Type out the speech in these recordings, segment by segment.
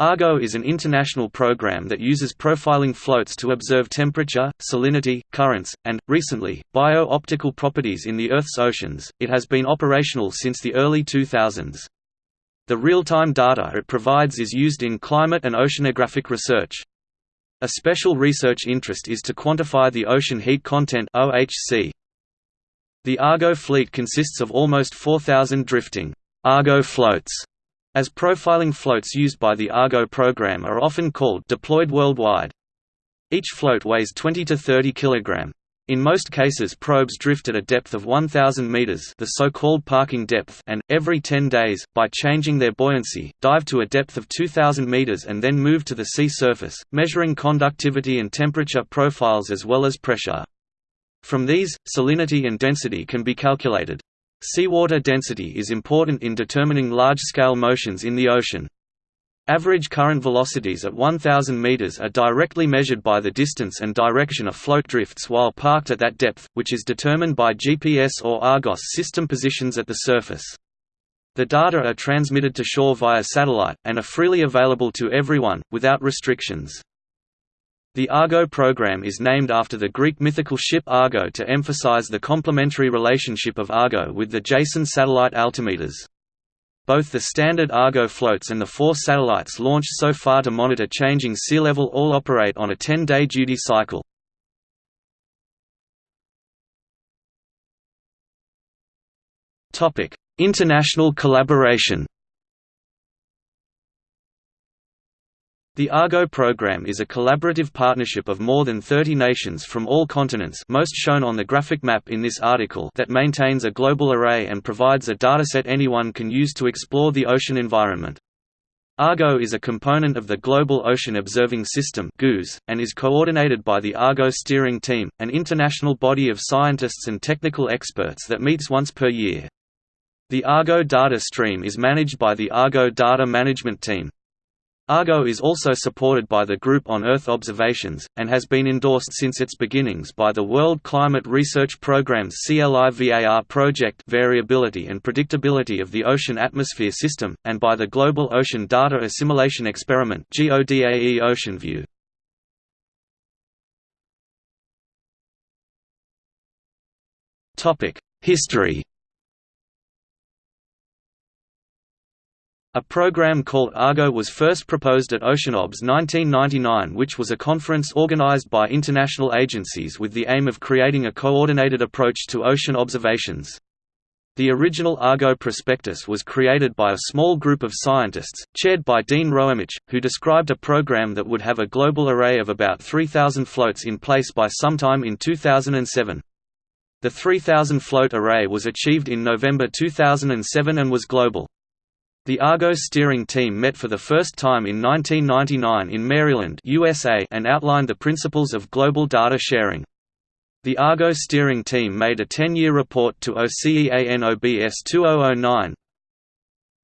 Argo is an international program that uses profiling floats to observe temperature, salinity, currents, and, recently, bio-optical properties in the Earth's oceans. It has been operational since the early 2000s. The real-time data it provides is used in climate and oceanographic research. A special research interest is to quantify the ocean heat content OHC. The Argo fleet consists of almost 4,000 drifting Argo floats as profiling floats used by the Argo program are often called deployed worldwide. Each float weighs 20 to 30 kg. In most cases probes drift at a depth of 1000 meters, the so-called parking depth, and every 10 days, by changing their buoyancy, dive to a depth of 2000 meters and then move to the sea surface, measuring conductivity and temperature profiles as well as pressure. From these, salinity and density can be calculated. Seawater density is important in determining large-scale motions in the ocean. Average current velocities at 1000 meters are directly measured by the distance and direction of float drifts while parked at that depth, which is determined by GPS or Argos system positions at the surface. The data are transmitted to shore via satellite, and are freely available to everyone, without restrictions. The Argo program is named after the Greek mythical ship Argo to emphasize the complementary relationship of Argo with the Jason satellite altimeters. Both the standard Argo floats and the four satellites launched so far to monitor changing sea level all operate on a 10-day duty cycle. International collaboration The Argo program is a collaborative partnership of more than 30 nations from all continents most shown on the graphic map in this article that maintains a global array and provides a dataset anyone can use to explore the ocean environment. Argo is a component of the Global Ocean Observing System and is coordinated by the Argo Steering Team, an international body of scientists and technical experts that meets once per year. The Argo data stream is managed by the Argo Data Management Team. Argo is also supported by the Group on Earth Observations, and has been endorsed since its beginnings by the World Climate Research Programme's CLIVAR project Variability and Predictability of the Ocean Atmosphere System, and by the Global Ocean Data Assimilation Experiment GODAE OceanView. History A program called Argo was first proposed at OceanObs 1999 which was a conference organized by international agencies with the aim of creating a coordinated approach to ocean observations. The original Argo prospectus was created by a small group of scientists, chaired by Dean Roemmich, who described a program that would have a global array of about 3,000 floats in place by sometime in 2007. The 3,000 float array was achieved in November 2007 and was global. The Argo steering team met for the first time in 1999 in Maryland USA and outlined the principles of global data sharing. The Argo steering team made a 10-year report to OCEANOBS 2009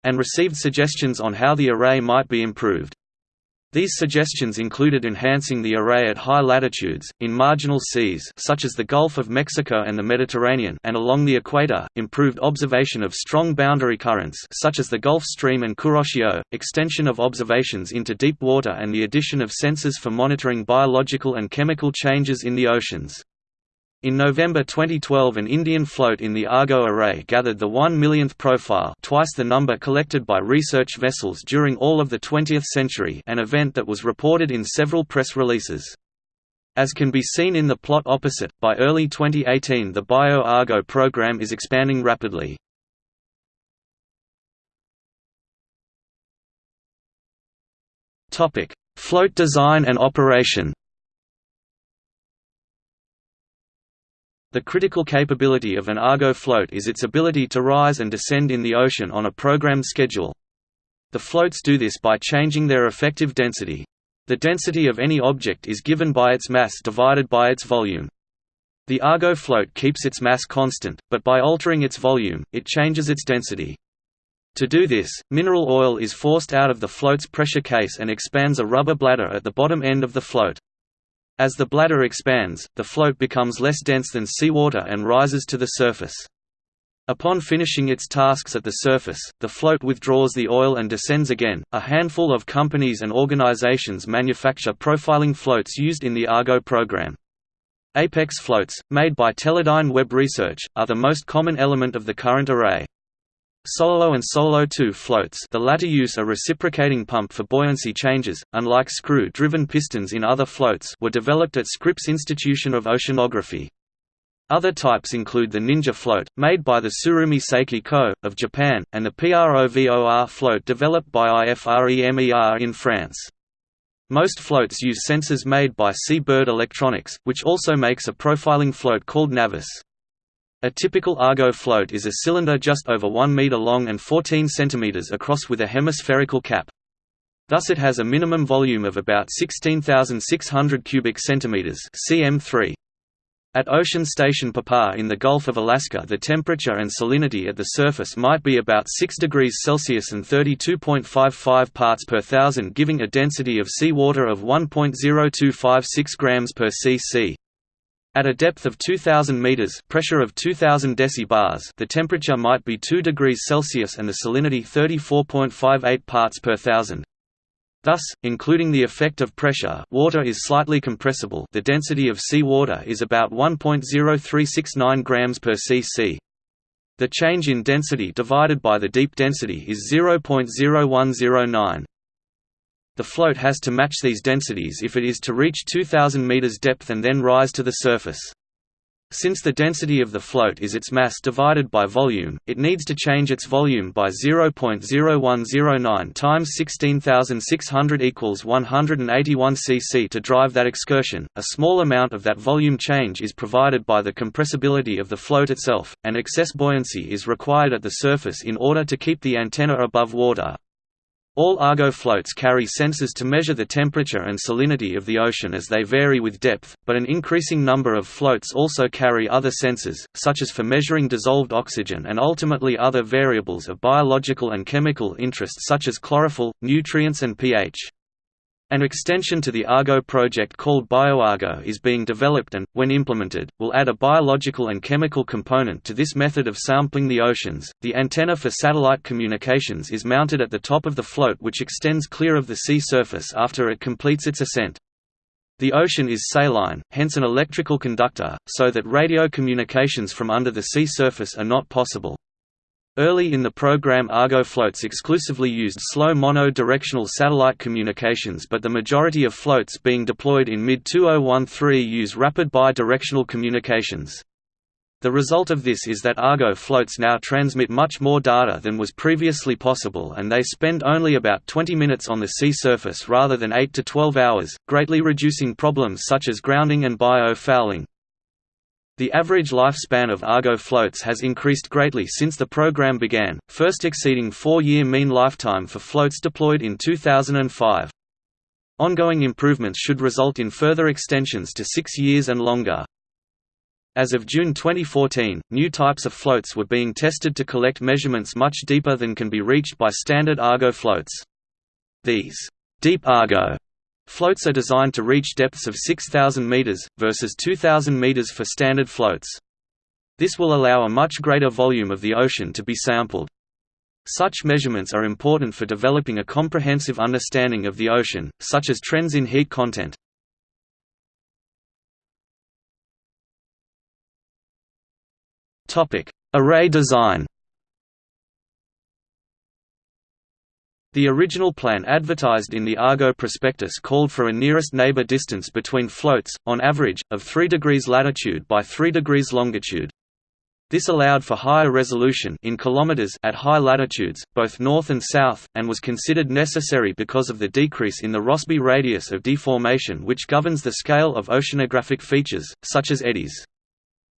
and received suggestions on how the array might be improved. These suggestions included enhancing the array at high latitudes, in marginal seas such as the Gulf of Mexico and the Mediterranean and along the equator, improved observation of strong boundary currents such as the Gulf Stream and Kuroshio, extension of observations into deep water and the addition of sensors for monitoring biological and chemical changes in the oceans. In November 2012 an Indian float in the Argo array gathered the 1 millionth profile twice the number collected by research vessels during all of the 20th century an event that was reported in several press releases. As can be seen in the plot opposite, by early 2018 the Bio-Argo program is expanding rapidly. Float design and operation The critical capability of an Argo float is its ability to rise and descend in the ocean on a programmed schedule. The floats do this by changing their effective density. The density of any object is given by its mass divided by its volume. The Argo float keeps its mass constant, but by altering its volume, it changes its density. To do this, mineral oil is forced out of the float's pressure case and expands a rubber bladder at the bottom end of the float. As the bladder expands, the float becomes less dense than seawater and rises to the surface. Upon finishing its tasks at the surface, the float withdraws the oil and descends again. A handful of companies and organizations manufacture profiling floats used in the Argo program. Apex floats, made by Teledyne Webb Research, are the most common element of the current array. Solo and Solo 2 floats the latter use a reciprocating pump for buoyancy changes, unlike screw-driven pistons in other floats were developed at Scripps Institution of Oceanography. Other types include the Ninja float, made by the Tsurumi Seiki Co., of Japan, and the PROVOR float developed by IFREMER in France. Most floats use sensors made by Sea-Bird Electronics, which also makes a profiling float called Navis. A typical Argo float is a cylinder just over 1 meter long and 14 centimeters across with a hemispherical cap. Thus it has a minimum volume of about 16,600 cubic centimeters (cm3). At Ocean Station Papa in the Gulf of Alaska the temperature and salinity at the surface might be about 6 degrees Celsius and 32.55 parts per thousand giving a density of seawater of 1.0256 grams per cc. At a depth of 2000 meters, pressure of 2000 decibars, the temperature might be 2 degrees Celsius and the salinity 34.58 parts per thousand. Thus, including the effect of pressure, water is slightly compressible. The density of seawater is about 1.0369 grams per cc. The change in density divided by the deep density is 0.0109. The float has to match these densities if it is to reach 2000 meters depth and then rise to the surface. Since the density of the float is its mass divided by volume, it needs to change its volume by 0.0109 times 16,600 equals 181 cc to drive that excursion. A small amount of that volume change is provided by the compressibility of the float itself, and excess buoyancy is required at the surface in order to keep the antenna above water. All Argo floats carry sensors to measure the temperature and salinity of the ocean as they vary with depth, but an increasing number of floats also carry other sensors, such as for measuring dissolved oxygen and ultimately other variables of biological and chemical interest such as chlorophyll, nutrients and pH. An extension to the Argo project called BioArgo is being developed and, when implemented, will add a biological and chemical component to this method of sampling the oceans. The antenna for satellite communications is mounted at the top of the float, which extends clear of the sea surface after it completes its ascent. The ocean is saline, hence an electrical conductor, so that radio communications from under the sea surface are not possible. Early in the program Argo floats exclusively used slow mono-directional satellite communications but the majority of floats being deployed in mid-2013 use rapid bi-directional communications. The result of this is that Argo floats now transmit much more data than was previously possible and they spend only about 20 minutes on the sea surface rather than 8 to 12 hours, greatly reducing problems such as grounding and bio-fouling. The average lifespan of Argo floats has increased greatly since the program began, first exceeding four-year mean lifetime for floats deployed in 2005. Ongoing improvements should result in further extensions to six years and longer. As of June 2014, new types of floats were being tested to collect measurements much deeper than can be reached by standard Argo floats. These deep Argo Floats are designed to reach depths of 6,000 meters, versus 2,000 meters for standard floats. This will allow a much greater volume of the ocean to be sampled. Such measurements are important for developing a comprehensive understanding of the ocean, such as trends in heat content. Array design The original plan advertised in the Argo prospectus called for a nearest neighbor distance between floats, on average, of 3 degrees latitude by 3 degrees longitude. This allowed for higher resolution in kilometers at high latitudes, both north and south, and was considered necessary because of the decrease in the Rossby radius of deformation which governs the scale of oceanographic features, such as eddies.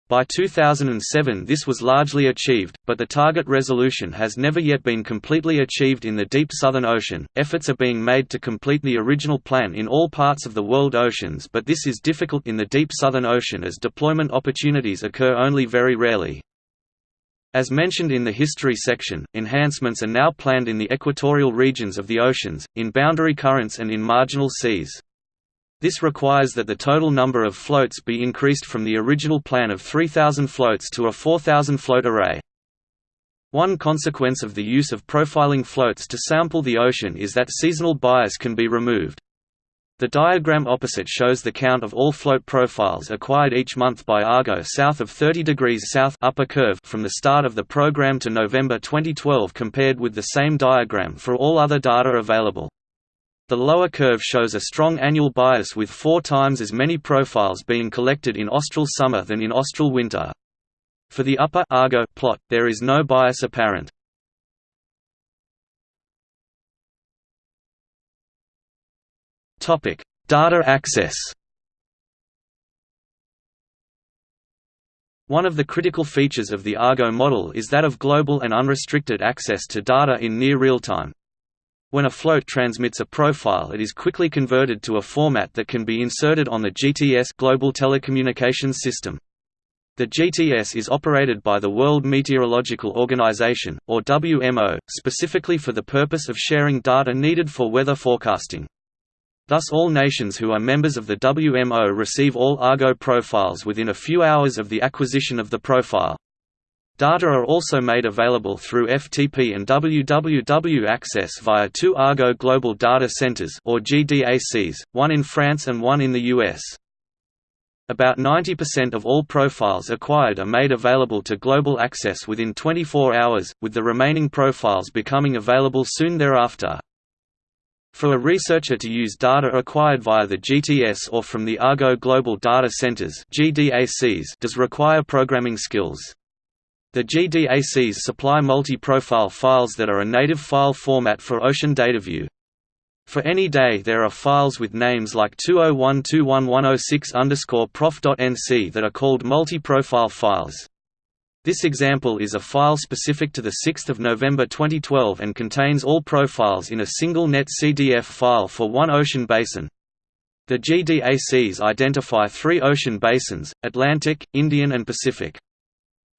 By 2007 this was largely achieved, but the target resolution has never yet been completely achieved in the deep Southern Ocean. Efforts are being made to complete the original plan in all parts of the world oceans, but this is difficult in the deep Southern Ocean as deployment opportunities occur only very rarely. As mentioned in the history section, enhancements are now planned in the equatorial regions of the oceans, in boundary currents and in marginal seas. This requires that the total number of floats be increased from the original plan of 3,000 floats to a 4,000 float array. One consequence of the use of profiling floats to sample the ocean is that seasonal bias can be removed. The diagram opposite shows the count of all float profiles acquired each month by Argo south of 30 degrees south upper curve from the start of the program to November 2012 compared with the same diagram for all other data available. The lower curve shows a strong annual bias with four times as many profiles being collected in austral summer than in austral winter. For the upper Argo plot, there is no bias apparent. Data access. One of the critical features of the Argo model is that of global and unrestricted access to data in near real time. When a float transmits a profile it is quickly converted to a format that can be inserted on the GTS Global Telecommunications System. The GTS is operated by the World Meteorological Organization, or WMO, specifically for the purpose of sharing data needed for weather forecasting. Thus all nations who are members of the WMO receive all Argo profiles within a few hours of the acquisition of the profile. Data are also made available through FTP and WWW access via two Argo Global Data Centers or GDACs, one in France and one in the US. About 90% of all profiles acquired are made available to global access within 24 hours, with the remaining profiles becoming available soon thereafter. For a researcher to use data acquired via the GTS or from the Argo Global Data Centers does require programming skills. The GDACs supply multi-profile files that are a native file format for Ocean DataView. For any day there are files with names like 201211006 that are called multi-profile files. This example is a file specific to 6 November 2012 and contains all profiles in a single net CDF file for one ocean basin. The GDACs identify three ocean basins, Atlantic, Indian and Pacific.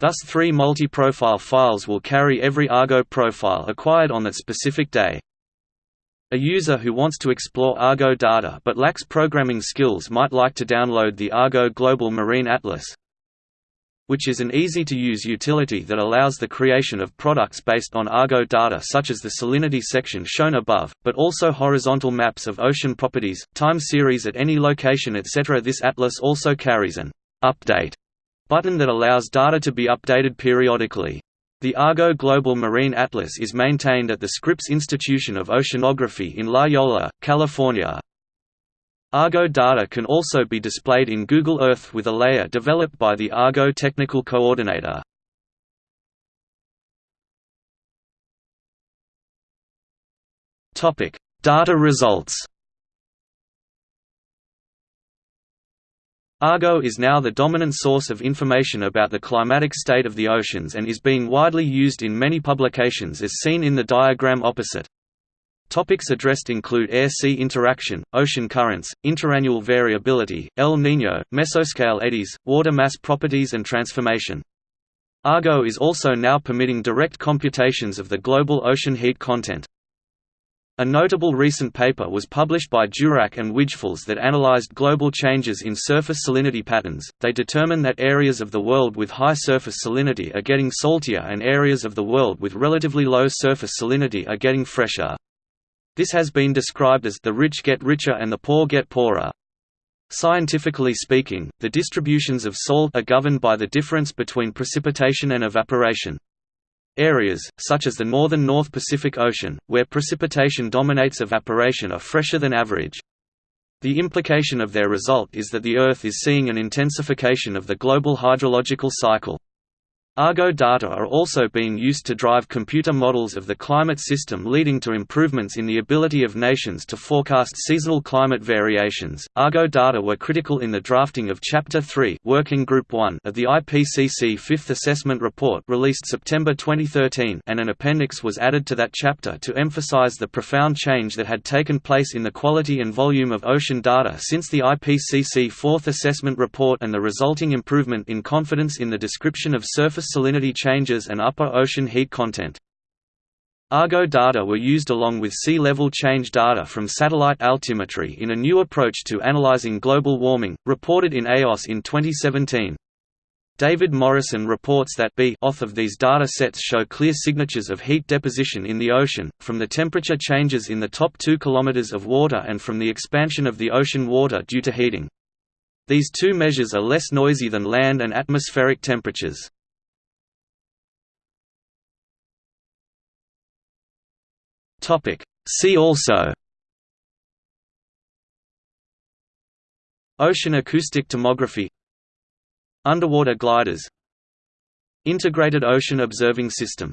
Thus three multi-profile files will carry every Argo profile acquired on that specific day. A user who wants to explore Argo data but lacks programming skills might like to download the Argo Global Marine Atlas, which is an easy-to-use utility that allows the creation of products based on Argo data such as the salinity section shown above, but also horizontal maps of ocean properties, time series at any location etc. This atlas also carries an «update» button that allows data to be updated periodically. The Argo Global Marine Atlas is maintained at the Scripps Institution of Oceanography in La Jolla, California. Argo data can also be displayed in Google Earth with a layer developed by the Argo Technical Coordinator. Data results Argo is now the dominant source of information about the climatic state of the oceans and is being widely used in many publications as seen in the diagram opposite. Topics addressed include air-sea interaction, ocean currents, interannual variability, El Niño, mesoscale eddies, water mass properties and transformation. Argo is also now permitting direct computations of the global ocean heat content. A notable recent paper was published by Durack and Wijfels that analyzed global changes in surface salinity patterns. They determined that areas of the world with high surface salinity are getting saltier and areas of the world with relatively low surface salinity are getting fresher. This has been described as the rich get richer and the poor get poorer. Scientifically speaking, the distributions of salt are governed by the difference between precipitation and evaporation. Areas, such as the northern North Pacific Ocean, where precipitation dominates evaporation are fresher than average. The implication of their result is that the Earth is seeing an intensification of the global hydrological cycle. Argo data are also being used to drive computer models of the climate system leading to improvements in the ability of nations to forecast seasonal climate variations. Argo data were critical in the drafting of Chapter 3 Working Group 1 of the IPCC Fifth Assessment Report released September 2013 and an appendix was added to that chapter to emphasize the profound change that had taken place in the quality and volume of ocean data since the IPCC Fourth Assessment Report and the resulting improvement in confidence in the description of surface salinity changes and upper ocean heat content. Argo data were used along with sea level change data from satellite altimetry in a new approach to analyzing global warming, reported in Eos in 2017. David Morrison reports that b off of these data sets show clear signatures of heat deposition in the ocean, from the temperature changes in the top 2 km of water and from the expansion of the ocean water due to heating. These two measures are less noisy than land and atmospheric temperatures. See also Ocean acoustic tomography Underwater gliders Integrated Ocean Observing System